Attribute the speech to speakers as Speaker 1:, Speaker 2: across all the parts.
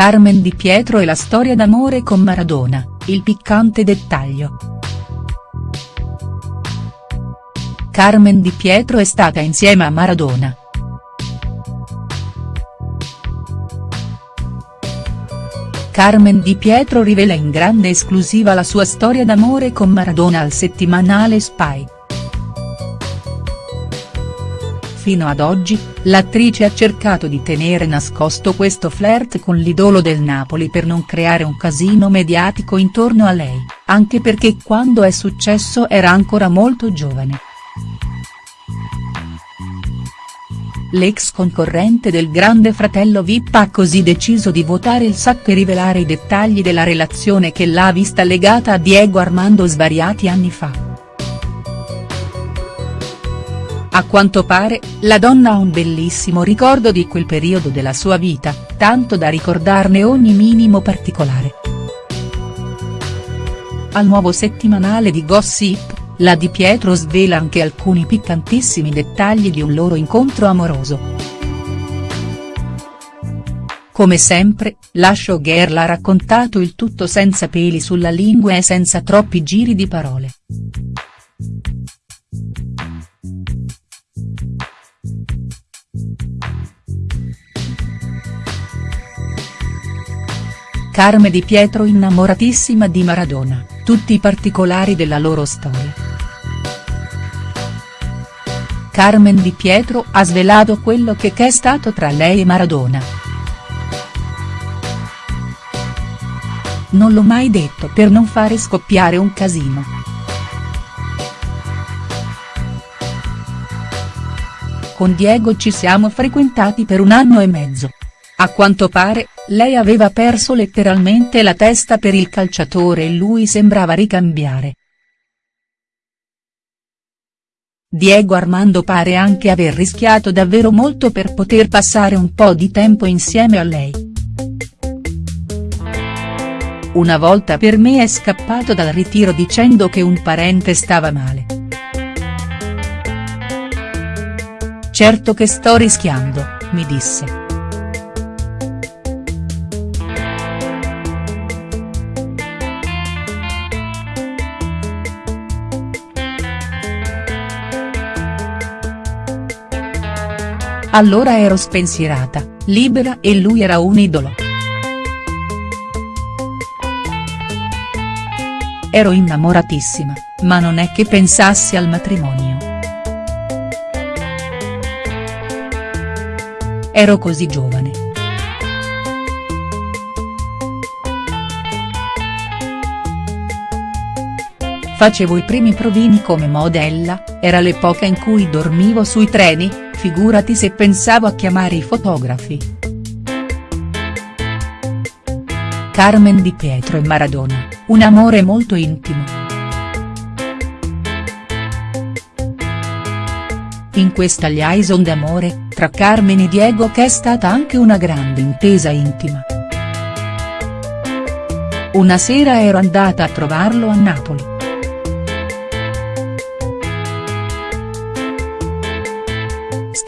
Speaker 1: Carmen Di Pietro e la storia d'amore con Maradona, il piccante dettaglio. Carmen Di Pietro è stata insieme a Maradona. Carmen Di Pietro rivela in grande esclusiva la sua storia d'amore con Maradona al settimanale Spy. Fino ad oggi, l'attrice ha cercato di tenere nascosto questo flirt con l'idolo del Napoli per non creare un casino mediatico intorno a lei, anche perché quando è successo era ancora molto giovane. L'ex concorrente del grande fratello Vip ha così deciso di votare il sacco e rivelare i dettagli della relazione che l'ha vista legata a Diego Armando svariati anni fa. A quanto pare, la donna ha un bellissimo ricordo di quel periodo della sua vita, tanto da ricordarne ogni minimo particolare. Al nuovo settimanale di Gossip, la Di Pietro svela anche alcuni piccantissimi dettagli di un loro incontro amoroso. Come sempre, la showgirl ha raccontato il tutto senza peli sulla lingua e senza troppi giri di parole. Carme Di Pietro innamoratissima di Maradona, tutti i particolari della loro storia. Carmen Di Pietro ha svelato quello che è stato tra lei e Maradona. Non l'ho mai detto per non fare scoppiare un casino. Con Diego ci siamo frequentati per un anno e mezzo. A quanto pare, lei aveva perso letteralmente la testa per il calciatore e lui sembrava ricambiare. Diego Armando pare anche aver rischiato davvero molto per poter passare un po' di tempo insieme a lei. Una volta per me è scappato dal ritiro dicendo che un parente stava male. Certo che sto rischiando, mi disse. Allora ero spensierata, libera e lui era un idolo. Ero innamoratissima, ma non è che pensassi al matrimonio. Ero così giovane. Facevo i primi provini come modella, era l'epoca in cui dormivo sui treni, figurati se pensavo a chiamare i fotografi. Carmen Di Pietro e Maradona, un amore molto intimo. In questa liaison d'amore, tra Carmen e Diego che è stata anche una grande intesa intima. Una sera ero andata a trovarlo a Napoli.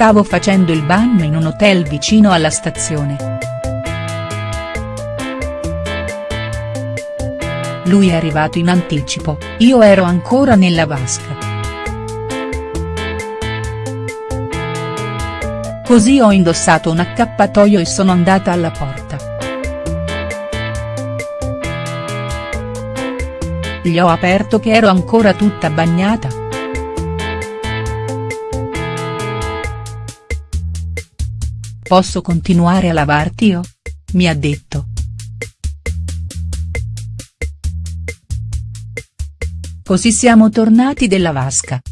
Speaker 1: Stavo facendo il bagno in un hotel vicino alla stazione. Lui è arrivato in anticipo, io ero ancora nella vasca. Così ho indossato un accappatoio e sono andata alla porta. Gli ho aperto che ero ancora tutta bagnata. Posso continuare a lavarti io? Mi ha detto. Così siamo tornati della vasca.